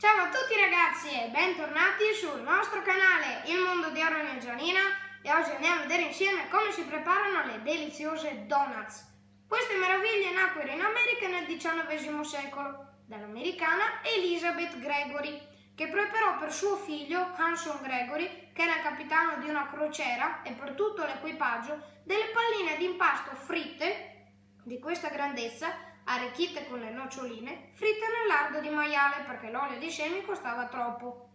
Ciao a tutti ragazzi e bentornati sul nostro canale Il Mondo di Aaron e Gianina e oggi andiamo a vedere insieme come si preparano le deliziose donuts. Queste meraviglie nacquero in America nel XIX secolo dall'americana Elizabeth Gregory che preparò per suo figlio Hanson Gregory, che era capitano di una crociera e per tutto l'equipaggio, delle palline di impasto fritte di questa grandezza arricchite con le noccioline, fritte nel lardo di maiale perché l'olio di semi costava troppo.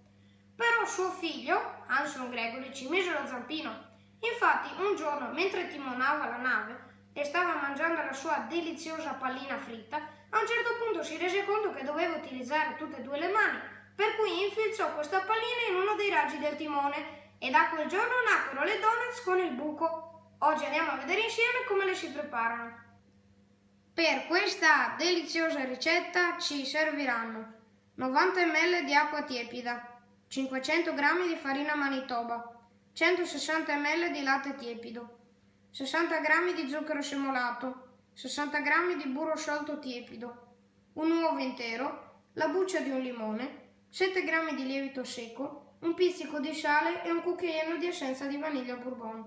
Però suo figlio, Hanson Gregory, ci mise lo zampino. Infatti, un giorno, mentre timonava la nave e stava mangiando la sua deliziosa pallina fritta, a un certo punto si rese conto che doveva utilizzare tutte e due le mani, per cui infilzò questa pallina in uno dei raggi del timone e da quel giorno nacquero le donuts con il buco. Oggi andiamo a vedere insieme come le si preparano. Per questa deliziosa ricetta ci serviranno 90 ml di acqua tiepida, 500 g di farina manitoba, 160 ml di latte tiepido, 60 g di zucchero semolato, 60 g di burro sciolto tiepido, un uovo intero, la buccia di un limone, 7 g di lievito secco, un pizzico di sale e un cucchiaino di essenza di vaniglia bourbon.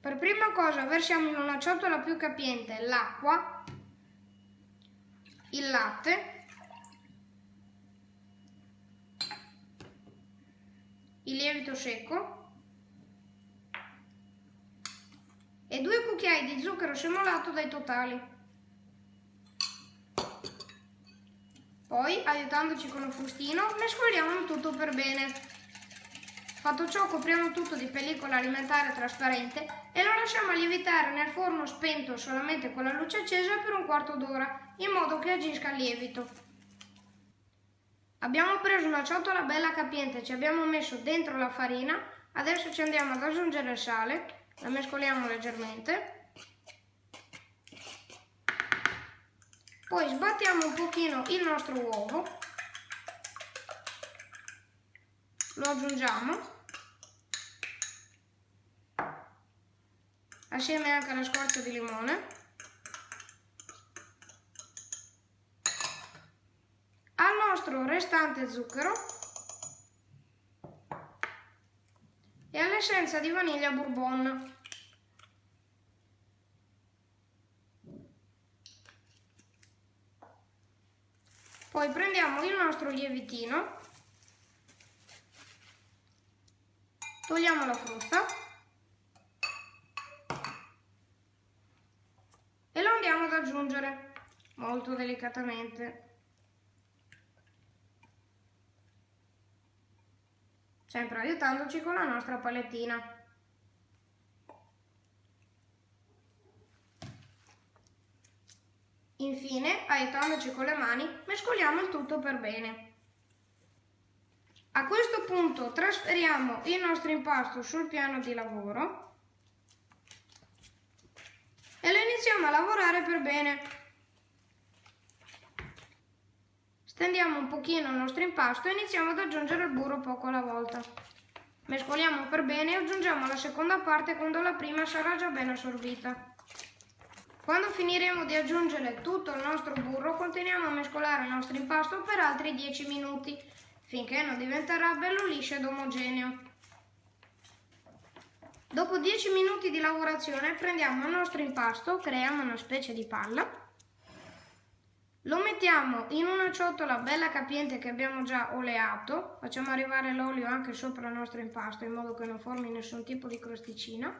Per prima cosa versiamo in una ciotola più capiente l'acqua, il latte, il lievito secco e due cucchiai di zucchero semolato dai totali. Poi, aiutandoci con un frustino, mescoliamo tutto per bene. Fatto ciò copriamo tutto di pellicola alimentare trasparente e lo lasciamo lievitare nel forno spento solamente con la luce accesa per un quarto d'ora, in modo che agisca il lievito. Abbiamo preso una ciotola bella capiente, ci abbiamo messo dentro la farina, adesso ci andiamo ad aggiungere il sale, la mescoliamo leggermente. Poi sbattiamo un pochino il nostro uovo lo aggiungiamo. Assieme anche alla scorza di limone. Al nostro restante zucchero. E all'essenza di vaniglia bourbon. Poi prendiamo il nostro lievitino Togliamo la frusta e lo andiamo ad aggiungere molto delicatamente. Sempre aiutandoci con la nostra palettina. Infine, aiutandoci con le mani, mescoliamo il tutto per bene. A questo punto trasferiamo il nostro impasto sul piano di lavoro e lo iniziamo a lavorare per bene. Stendiamo un pochino il nostro impasto e iniziamo ad aggiungere il burro poco alla volta. Mescoliamo per bene e aggiungiamo la seconda parte quando la prima sarà già ben assorbita. Quando finiremo di aggiungere tutto il nostro burro, continuiamo a mescolare il nostro impasto per altri 10 minuti finché non diventerà bello liscio ed omogeneo. Dopo 10 minuti di lavorazione prendiamo il nostro impasto, creiamo una specie di palla, lo mettiamo in una ciotola bella capiente che abbiamo già oleato, facciamo arrivare l'olio anche sopra il nostro impasto in modo che non formi nessun tipo di crosticina.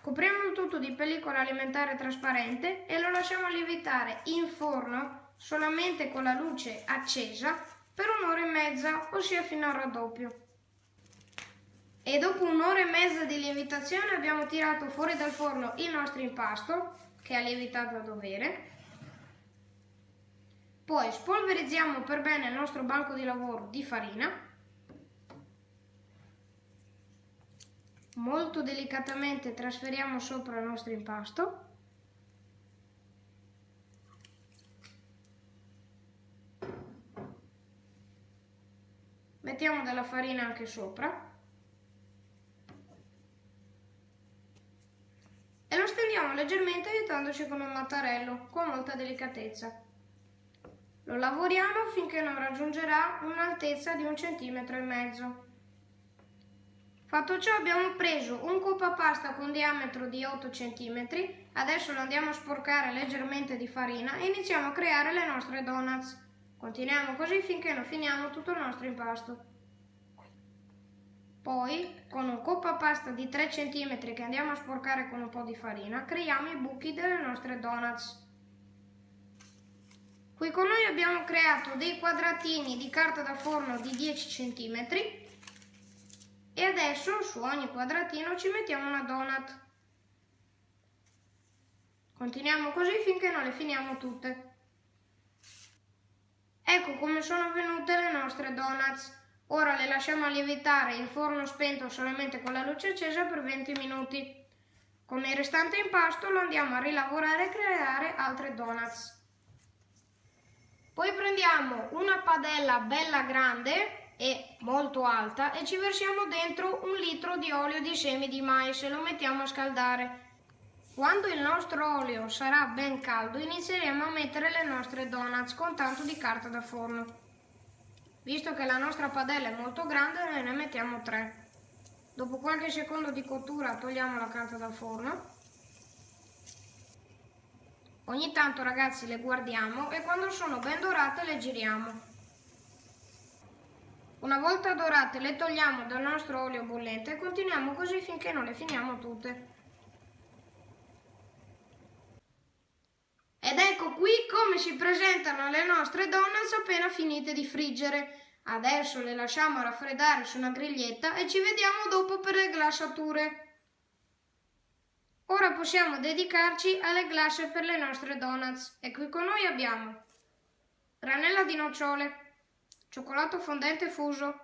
Copriamo il tutto di pellicola alimentare trasparente e lo lasciamo lievitare in forno solamente con la luce accesa per un'ora e mezza, ossia fino al raddoppio. E dopo un'ora e mezza di lievitazione abbiamo tirato fuori dal forno il nostro impasto, che ha lievitato a dovere. Poi spolverizziamo per bene il nostro banco di lavoro di farina. Molto delicatamente trasferiamo sopra il nostro impasto. Mettiamo della farina anche sopra e lo stendiamo leggermente aiutandoci con un mattarello con molta delicatezza. Lo lavoriamo finché non raggiungerà un'altezza di un centimetro e mezzo. Fatto ciò abbiamo preso un coppa pasta con diametro di 8 cm, adesso lo andiamo a sporcare leggermente di farina e iniziamo a creare le nostre donuts. Continuiamo così finché non finiamo tutto il nostro impasto. Poi, con un coppa pasta di 3 cm che andiamo a sporcare con un po' di farina, creiamo i buchi delle nostre donuts. Qui con noi abbiamo creato dei quadratini di carta da forno di 10 cm e adesso su ogni quadratino ci mettiamo una donut. Continuiamo così finché non le finiamo tutte. Ecco come sono venute le nostre donuts. Ora le lasciamo lievitare in forno spento solamente con la luce accesa per 20 minuti. Con il restante impasto lo andiamo a rilavorare e creare altre donuts. Poi prendiamo una padella bella grande e molto alta e ci versiamo dentro un litro di olio di semi di mais e lo mettiamo a scaldare. Quando il nostro olio sarà ben caldo inizieremo a mettere le nostre donuts con tanto di carta da forno. Visto che la nostra padella è molto grande noi ne mettiamo tre. Dopo qualche secondo di cottura togliamo la carta da forno. Ogni tanto ragazzi le guardiamo e quando sono ben dorate le giriamo. Una volta dorate le togliamo dal nostro olio bollente e continuiamo così finché non le finiamo tutte. Ed ecco qui come si presentano le nostre donuts appena finite di friggere. Adesso le lasciamo raffreddare su una griglietta e ci vediamo dopo per le glassature. Ora possiamo dedicarci alle glace per le nostre donuts e qui con noi abbiamo granella di nocciole, cioccolato fondente fuso,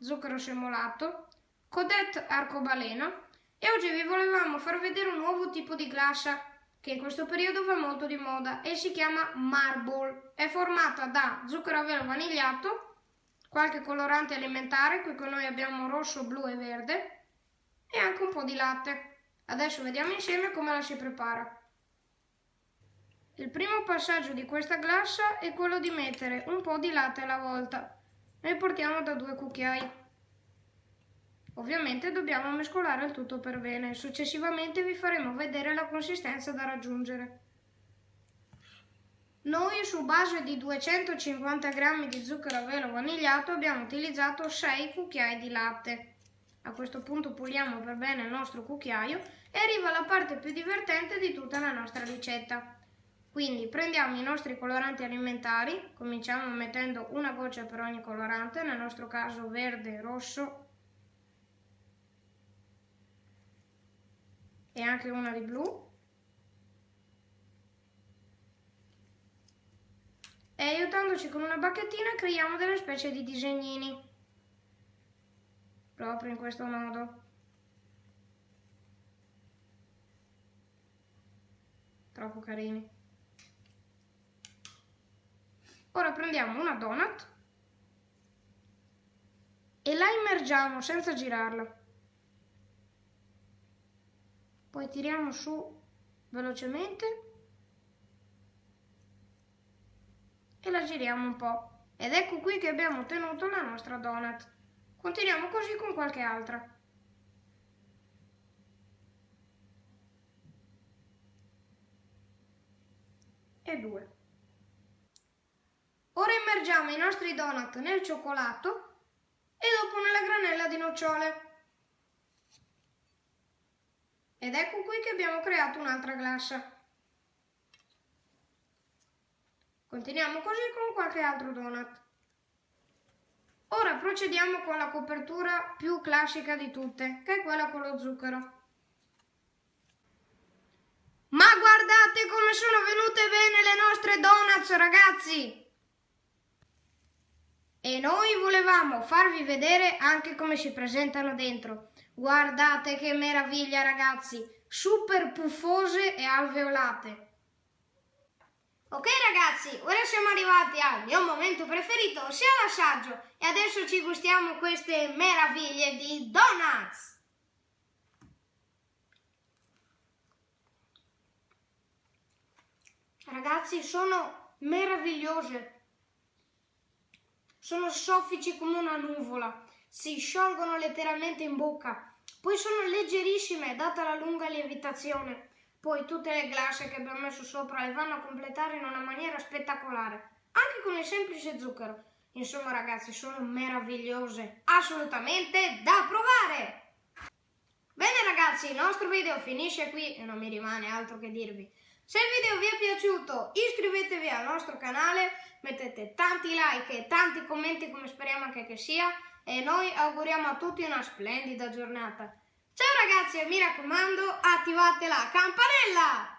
zucchero semolato, codette arcobaleno e oggi vi volevamo far vedere un nuovo tipo di glassa che in questo periodo va molto di moda e si chiama Marble. È formata da zucchero a velo vanigliato, qualche colorante alimentare, qui con noi abbiamo rosso, blu e verde e anche un po' di latte. Adesso vediamo insieme come la si prepara. Il primo passaggio di questa glassa è quello di mettere un po' di latte alla volta. Noi portiamo da due cucchiai. Ovviamente dobbiamo mescolare il tutto per bene. Successivamente vi faremo vedere la consistenza da raggiungere. Noi su base di 250 g di zucchero a velo vanigliato abbiamo utilizzato 6 cucchiai di latte. A questo punto puliamo per bene il nostro cucchiaio e arriva la parte più divertente di tutta la nostra ricetta. Quindi prendiamo i nostri coloranti alimentari, cominciamo mettendo una goccia per ogni colorante, nel nostro caso verde, rosso e anche una di blu. E aiutandoci con una bacchettina creiamo delle specie di disegnini, proprio in questo modo. Troppo carini. Ora prendiamo una donut e la immergiamo senza girarla. Poi tiriamo su velocemente e la giriamo un po'. Ed ecco qui che abbiamo ottenuto la nostra donut. Continuiamo così con qualche altra. E due. Ora immergiamo i nostri donut nel cioccolato e dopo nella granella di nocciole. Ed ecco qui che abbiamo creato un'altra glassa. Continuiamo così con qualche altro donut. Ora procediamo con la copertura più classica di tutte, che è quella con lo zucchero. Ma guardate come sono venute bene le nostre donuts, ragazzi! E noi volevamo farvi vedere anche come si presentano dentro. Guardate che meraviglia ragazzi, super puffose e alveolate. Ok ragazzi, ora siamo arrivati al mio momento preferito, ossia l'assaggio. E adesso ci gustiamo queste meraviglie di donuts. Ragazzi, sono meravigliose. sono soffici come una nuvola, si sciolgono letteralmente in bocca, poi sono leggerissime data la lunga lievitazione. Poi tutte le glasse che abbiamo messo sopra le vanno a completare in una maniera spettacolare, anche con il semplice zucchero. Insomma ragazzi, sono meravigliose, assolutamente da provare! Bene ragazzi, il nostro video finisce qui e non mi rimane altro che dirvi. Se il video vi è piaciuto iscrivetevi al nostro canale, mettete tanti like e tanti commenti come speriamo anche che sia e noi auguriamo a tutti una splendida giornata. Ciao ragazzi e mi raccomando attivate la campanella!